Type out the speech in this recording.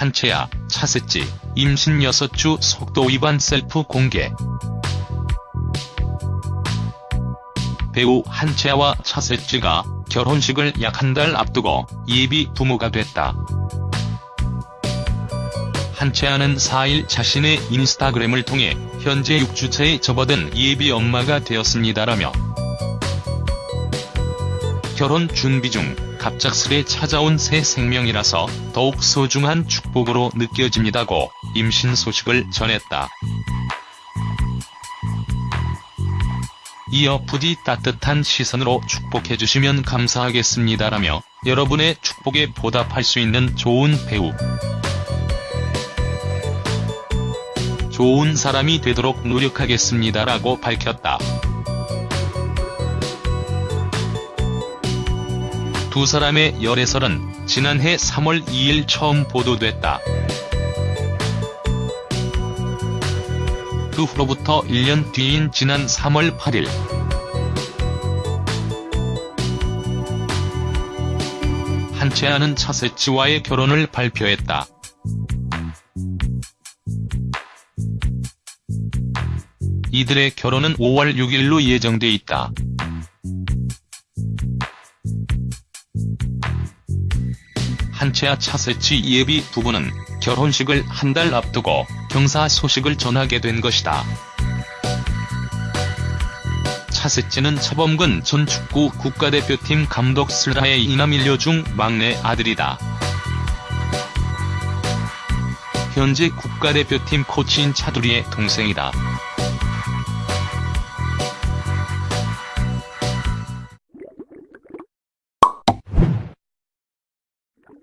한채아, 차세지, 임신 6주 속도 위반 셀프 공개. 배우 한채아와 차세지가 결혼식을 약 한 달 앞두고 예비 부모가 됐다. 한채아는 4일 자신의 인스타그램을 통해 현재 6주차에 접어든 예비 엄마가 되었습니다라며 결혼 준비 중 갑작스레 찾아온 새 생명이라서 더욱 소중한 축복으로 느껴집니다고 임신 소식을 전했다. 이어 부디 따뜻한 시선으로 축복해주시면 감사하겠습니다라며 여러분의 축복에 보답할 수 있는 좋은 배우 좋은 사람이 되도록 노력하겠습니다라고 밝혔다. 두 사람의 열애설은 지난해 3월 2일 처음 보도됐다. 그 후로부터 1년 뒤인 지난 3월 8일 한채 아는 차세치와의 결혼을 발표했다. 이들의 결혼은 5월 6일로 예정돼 있다. 한채아 차세치 예비 부부는 결혼식을 한 달 앞두고 경사 소식을 전하게 된 것이다. 차세치는 차범근 전 축구 국가대표팀 감독 슬하의 이남 일녀 중 막내 아들이다. 현재 국가대표팀 코치인 차두리의 동생이다.